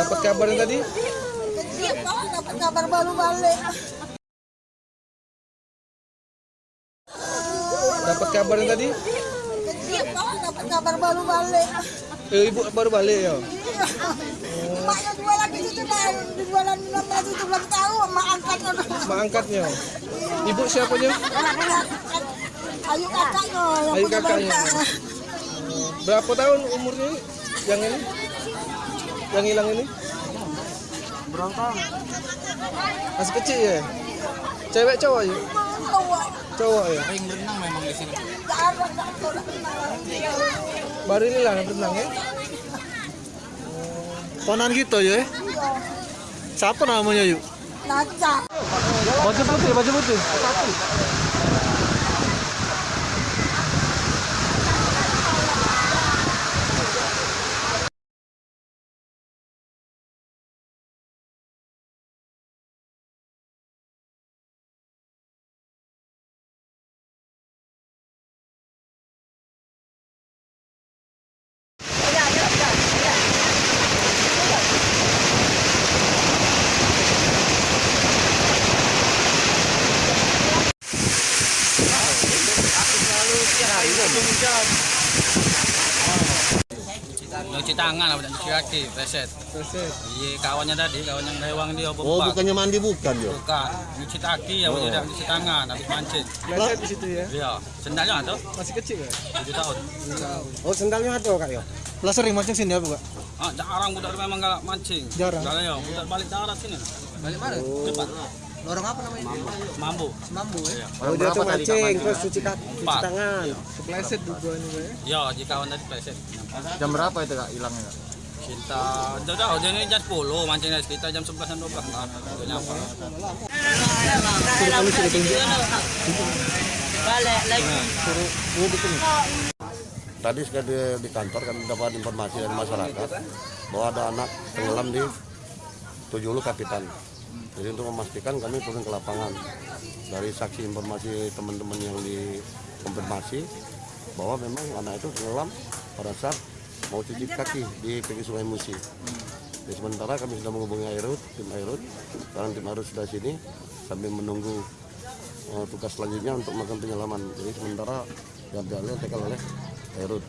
Dapat kabarnya tadi? Iya, dapat kabar baru balik. Dapat kabarnya tadi? Iya, dapat kabar baru balik. Eh, ibu baru balik ya? Maknya jualan di situ dah, jualan 16 itu belum tahu, mak angkatnya. Mak angkatnya. Ibu siapanya? Ayu kakaknya yang Ayu kakaknya. Berapa tahun umurnya yang ini? Yang hilang ini? Berapa? Masih kecil ya? Cewek cowok ya? Cowok ya? Paling berenang memang di sini. Baru ini lah berenang ya? Ponan gitu ya? Siapa namanya yuk? Naca. Baju putih, baju putih. Cuci tangan apa cuci kaki, reset. Reset. Iya kawannya tadi, kawan yang lewang dia apa Oh, bukannya mandi bukan ya? Bukan, cuci kaki ya, oh. tidak cuci tangan habis mancing. Reset di situ ya? Iya, sendalnya ada Masih kecil ya? 7 tahun. Oh, sendalnya ada kak ya? Lah sering mancing sini apa kak? Ah, jarang budak memang galak mancing. Jarang? Galak ya, budak balik darat sini. Balik mana? Depan. Lorong apa namanya? Mambu. Mambu ya? Oh, dia tuh mancing, terus cuci kaki, cuci tangan. Kepleset dugaan juga ya? Ya, jika kawan tadi pleset. Jam berapa itu kak hilangnya kak? Kita jauh-jauh, jadi jam 10 mancingnya sekitar jam 11 dan 12 lah. Itu nyapa. Tadi sekali di kantor kami dapat informasi dari masyarakat bahwa ada anak tenggelam di Tujulu Kapitan. Jadi untuk memastikan kami turun ke lapangan dari saksi informasi teman-teman yang dikonfirmasi bahwa memang anak itu tenggelam pada saat mau cuci kaki di pinggir Sungai Musi. Jadi sementara kami sudah menghubungi Airut, tim Airut. Sekarang tim Airut sudah sini sambil menunggu eh, tugas selanjutnya untuk melakukan penyelaman. Jadi sementara diambil TKL oleh Airut.